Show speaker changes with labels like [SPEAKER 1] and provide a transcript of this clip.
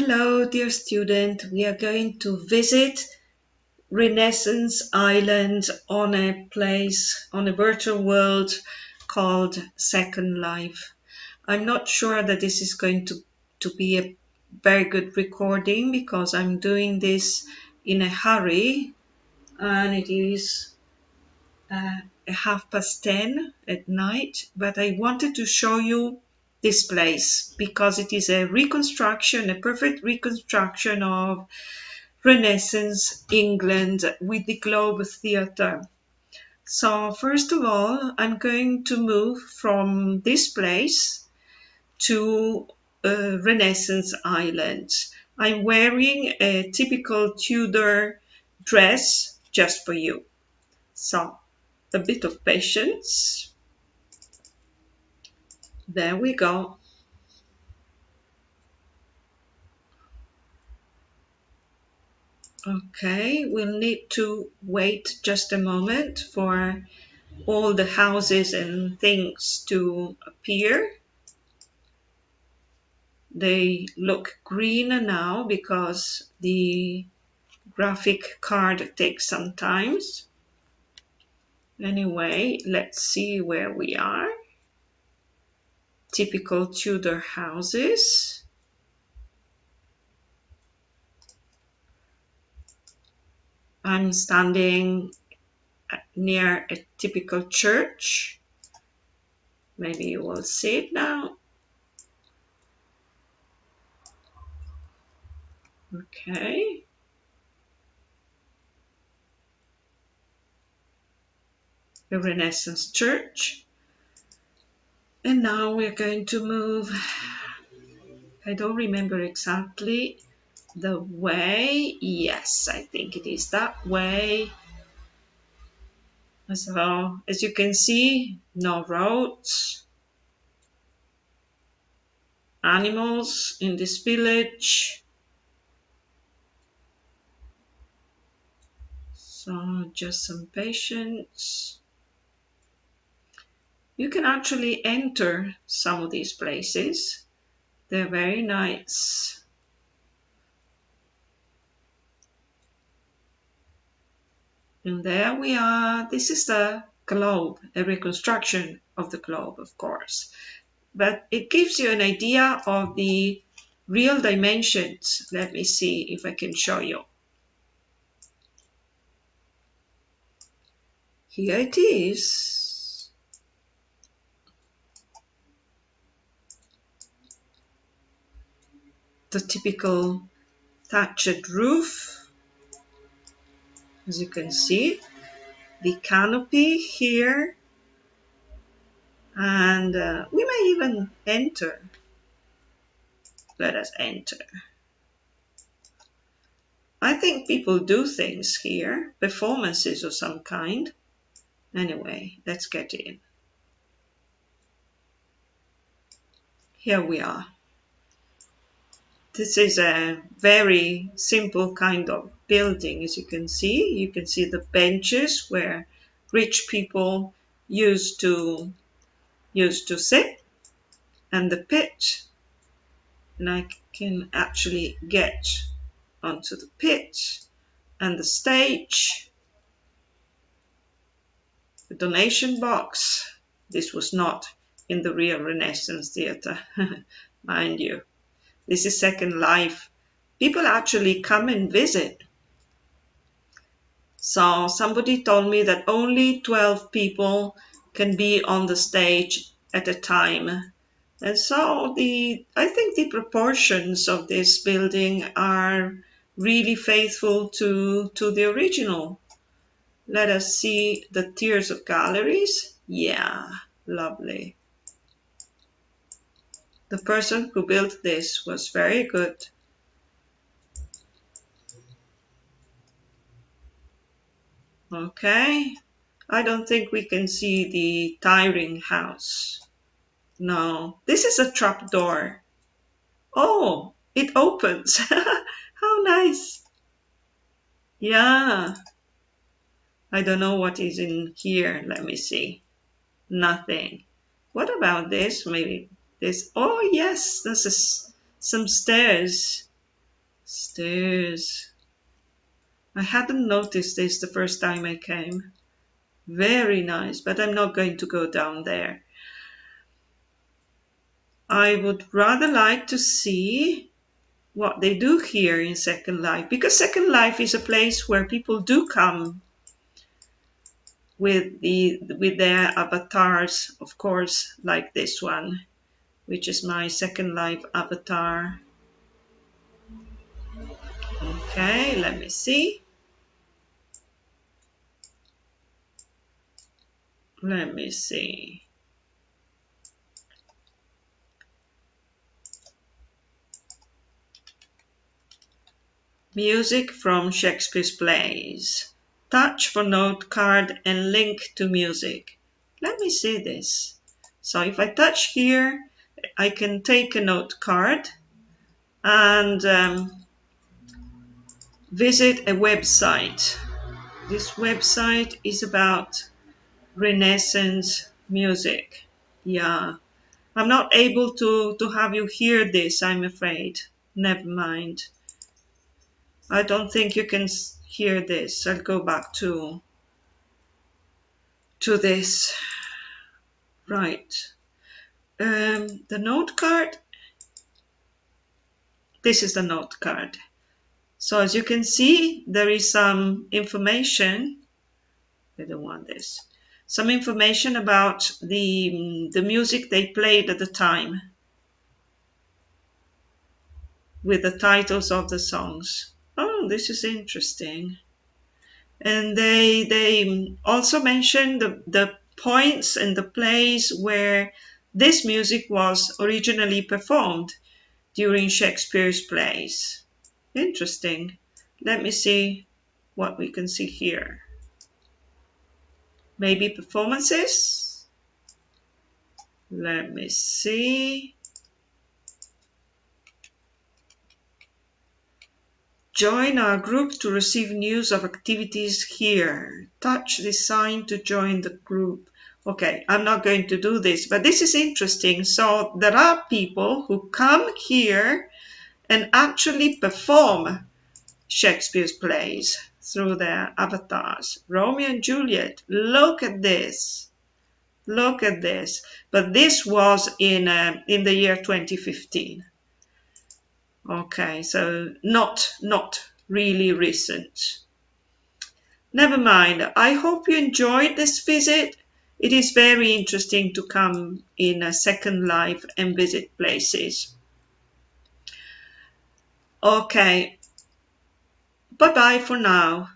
[SPEAKER 1] Hello, dear student. We are going to visit Renaissance Island on a place, on a virtual world called Second Life. I'm not sure that this is going to, to be a very good recording because I'm doing this in a hurry and it is uh, half past 10 at night, but I wanted to show you this place because it is a reconstruction, a perfect reconstruction of Renaissance England with the Globe Theatre. So first of all, I'm going to move from this place to uh, Renaissance Island. I'm wearing a typical Tudor dress just for you. So a bit of patience. There we go. Okay, we'll need to wait just a moment for all the houses and things to appear. They look greener now because the graphic card takes some time. Anyway, let's see where we are typical Tudor houses. I'm standing near a typical church. Maybe you will see it now. Okay. A Renaissance church. And now we're going to move, I don't remember exactly the way. Yes, I think it is that way. So, as you can see, no roads, animals in this village. So, just some patience you can actually enter some of these places. They're very nice. And there we are. This is the globe, a reconstruction of the globe, of course. But it gives you an idea of the real dimensions. Let me see if I can show you. Here it is. The typical thatched roof as you can see the canopy here and uh, we may even enter. Let us enter. I think people do things here performances of some kind. Anyway let's get in. Here we are this is a very simple kind of building, as you can see. You can see the benches where rich people used to used to sit and the pit and I can actually get onto the pit and the stage. The donation box. This was not in the real Renaissance theatre mind you this is Second Life. People actually come and visit. So somebody told me that only 12 people can be on the stage at a time. And so the I think the proportions of this building are really faithful to, to the original. Let us see the tiers of galleries. Yeah, lovely. The person who built this was very good. Okay, I don't think we can see the tiring house. No, this is a trap door. Oh, it opens. How nice. Yeah. I don't know what is in here. Let me see. Nothing. What about this? Maybe oh yes, this is some stairs. Stairs. I hadn't noticed this the first time I came. Very nice, but I'm not going to go down there. I would rather like to see what they do here in Second Life because Second Life is a place where people do come with the with their avatars, of course, like this one, which is my Second Life avatar. Okay, let me see. Let me see. Music from Shakespeare's plays. Touch for note card and link to music. Let me see this. So if I touch here, I can take a note card and um, visit a website. This website is about Renaissance music. Yeah, I'm not able to, to have you hear this, I'm afraid. Never mind. I don't think you can hear this. I'll go back to, to this. Right. Um, the note card. This is the note card. So as you can see, there is some information. I don't want this some information about the, the music they played at the time with the titles of the songs. Oh, this is interesting. And they they also mentioned the, the points and the place where this music was originally performed during Shakespeare's plays. Interesting. Let me see what we can see here maybe performances. Let me see. Join our group to receive news of activities here. Touch the sign to join the group. Okay, I'm not going to do this, but this is interesting. So there are people who come here and actually perform Shakespeare's plays through their avatars. Romeo and Juliet, look at this. Look at this. But this was in, uh, in the year 2015. Okay, so not, not really recent. Never mind. I hope you enjoyed this visit. It is very interesting to come in a second life and visit places. Okay, Bye bye for now.